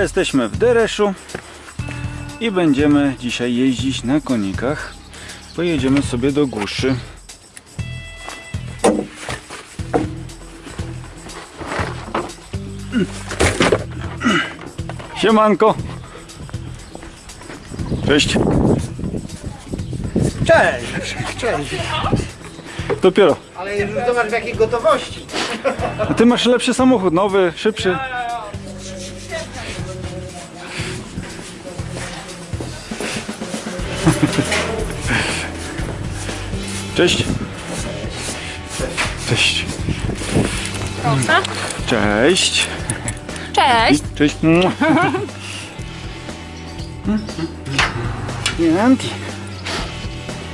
To jesteśmy w Dereszu i będziemy dzisiaj jeździć na konikach. Pojedziemy sobie do Guszy. Siemanko! Cześć! Cześć! Cześć! Dopiero. Ale już zobacz w jakiej gotowości. A ty masz lepszy samochód, nowy, szybszy. Cześć. Cześć. Proszę. Cześć. Cześć. Cześć. Mua. Pięknie.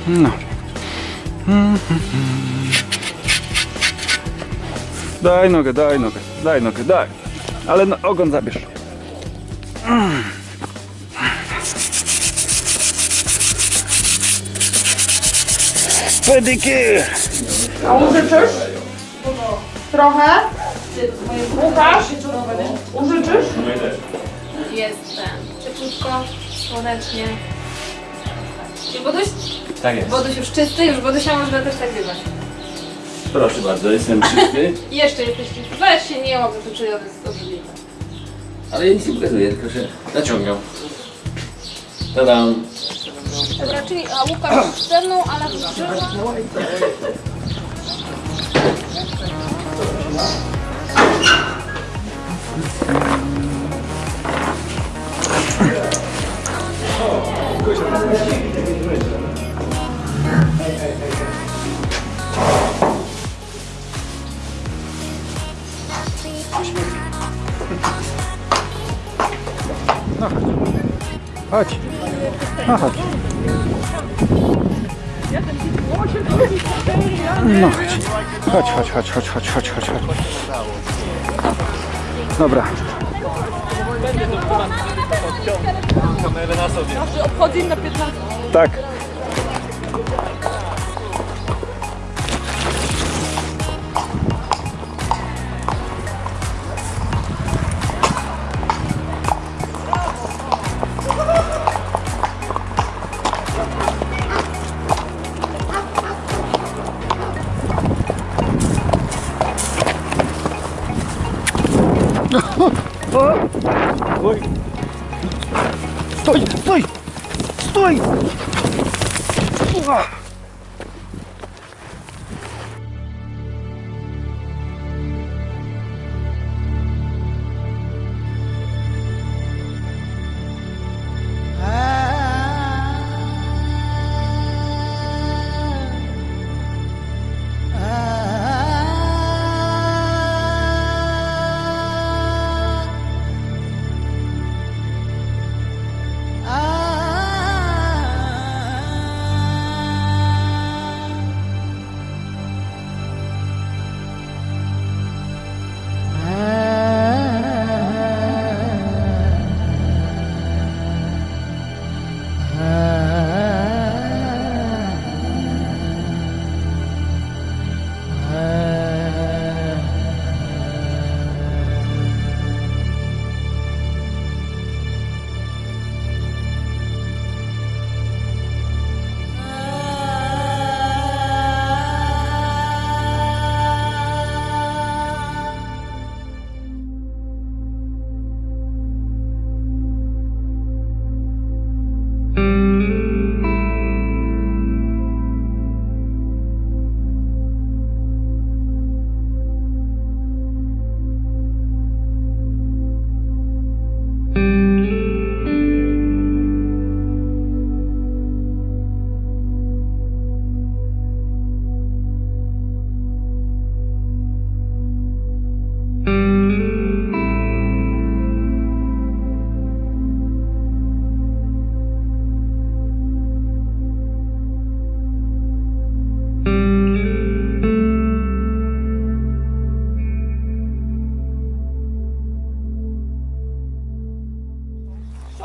No. Daj nogę, daj nogę, daj nogę, daj. Ale no, ogon zabierz. Pedyky! A użyczysz? Trochę? Łukasz? Użyczysz? Jestem. Cieplutko, słonecznie. Czy Boduś? Tak jest. Boduś już czysty, już Bodusia można też tak wzywać. Proszę bardzo, jestem czysty, jeszcze jesteś czysty. Weź się nie łap, to czuję, to jest obrzydliwe. ale ja nic nie pokazuję, tylko się naciągam. Tadam. Czyli a Łukasz ze mną, ale drzewo. Chodź. No chodź. No chodź. Chodź, chodź, chodź, chodź, chodź, chodź, chodź. Dobra. Obchodzi na 15. Tak. Ой. Стой, стой, стой!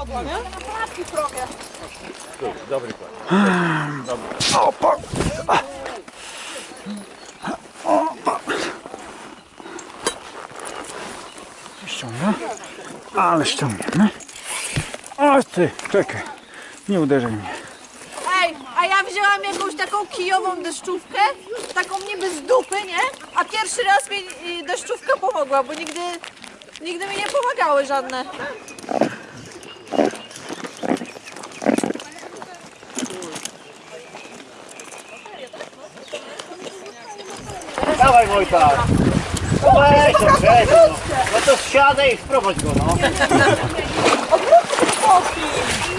Patrzki w drogę. Opa! Opa! Ściągnę. Ale ściągniemy. O ty, czekaj. Nie uderzaj mnie. Ej, a ja wzięłam jakąś taką kijową deszczówkę, taką niby z dupy, nie? A pierwszy raz mi y, deszczówka pomogła, bo nigdy, nigdy mi nie pomagały żadne. Dawaj Wojta! No weź to, weź no. no to wsiadaj i wprowadź go, no. Ale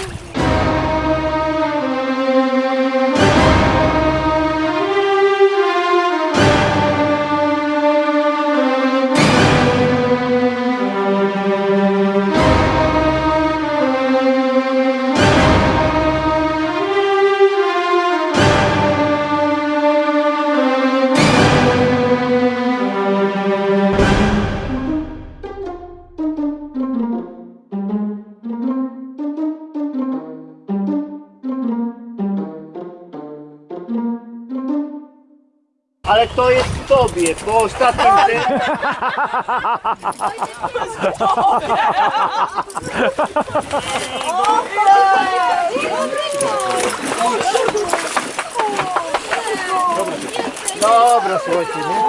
to jest w tobie, po ostatnim tym... Dobra, słuchajcie, nie?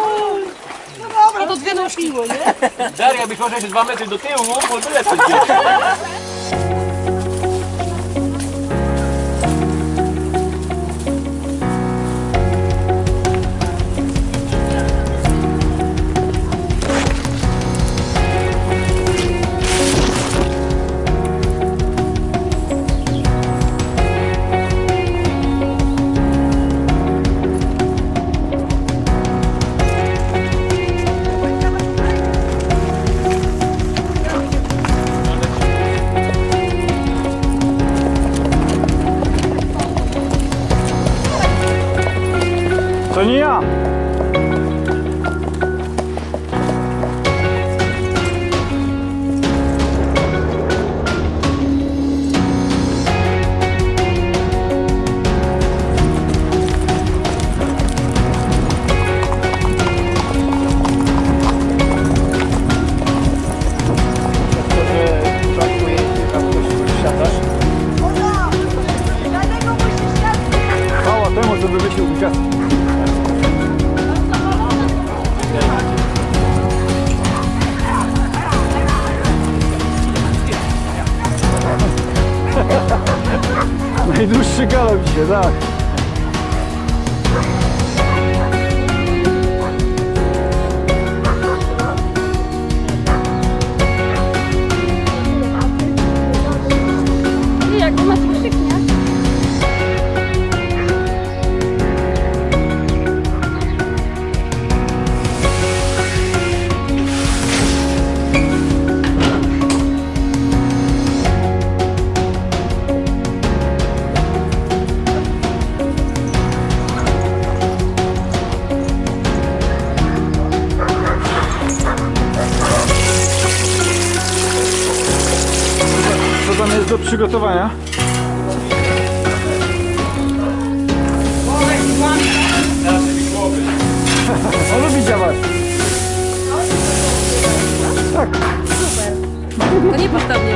A to dwie nóżki. Daria, być może jeszcze dwa metry do tyłu, bo tyle coś Najdłuższy galop dzisiaj, tak. I przygotowania? On lubi działać. Tak. To nie postaw mnie.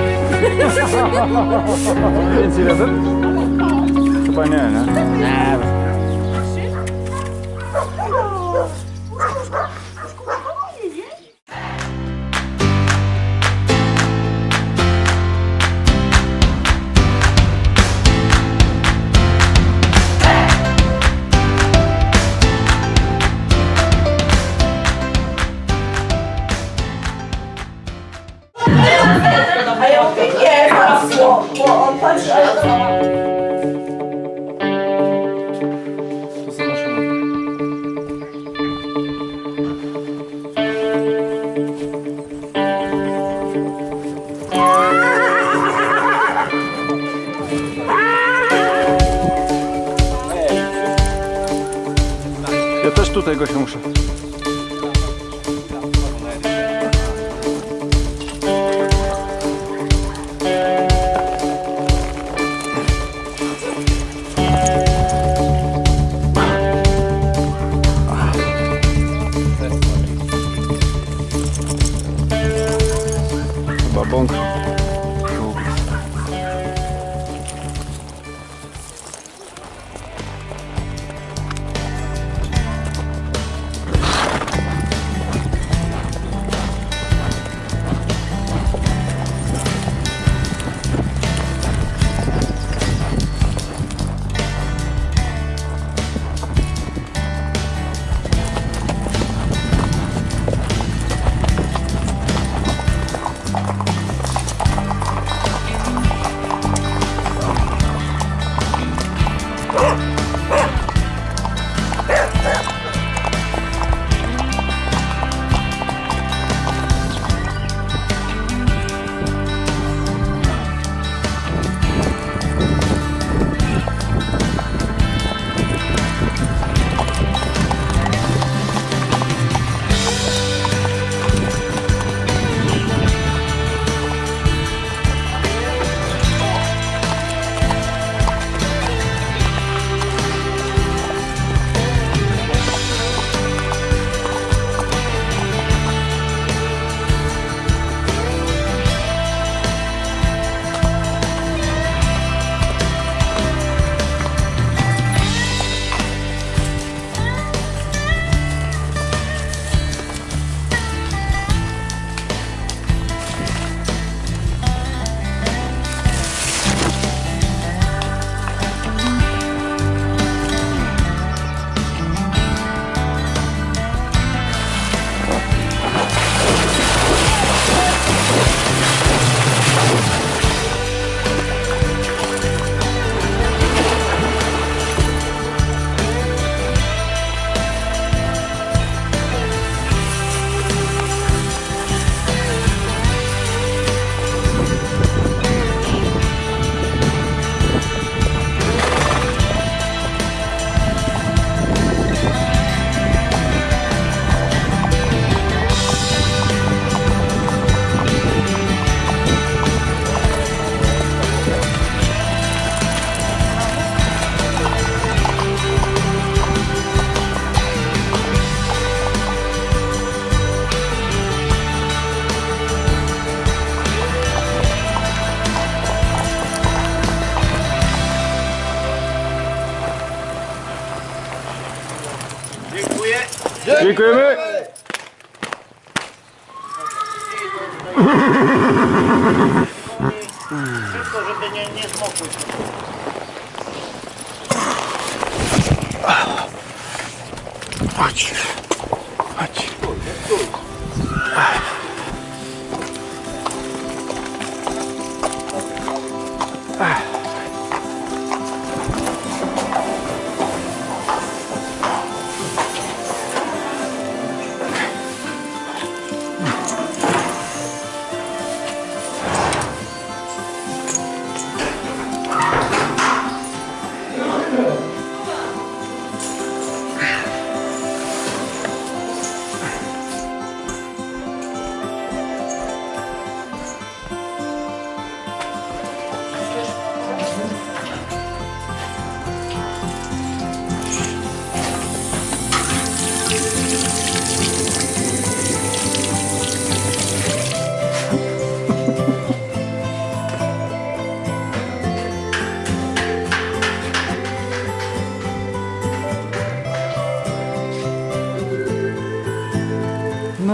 Więcej razem? Chyba nie, nie? To. Ja też tutaj go się muszę. Dziękujemy. Szybko, żeby nie, nie zmokły. Chodź.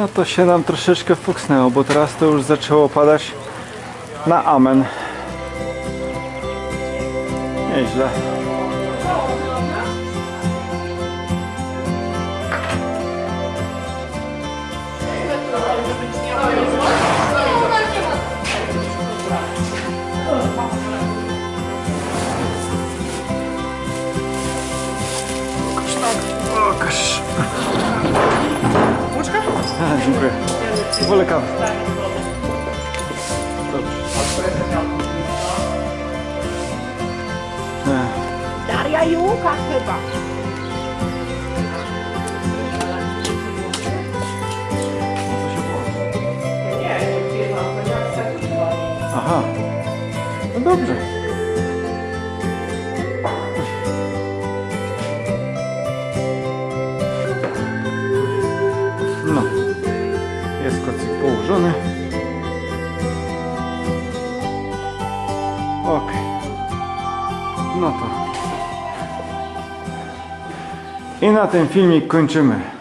No to się nam troszeczkę fuksnęło, bo teraz to już zaczęło padać na amen. Nieźle. Dziękuję. Wolę kawę. Daria i Łukasz chyba. Aha. No dobrze. Na ten filmik kończymy.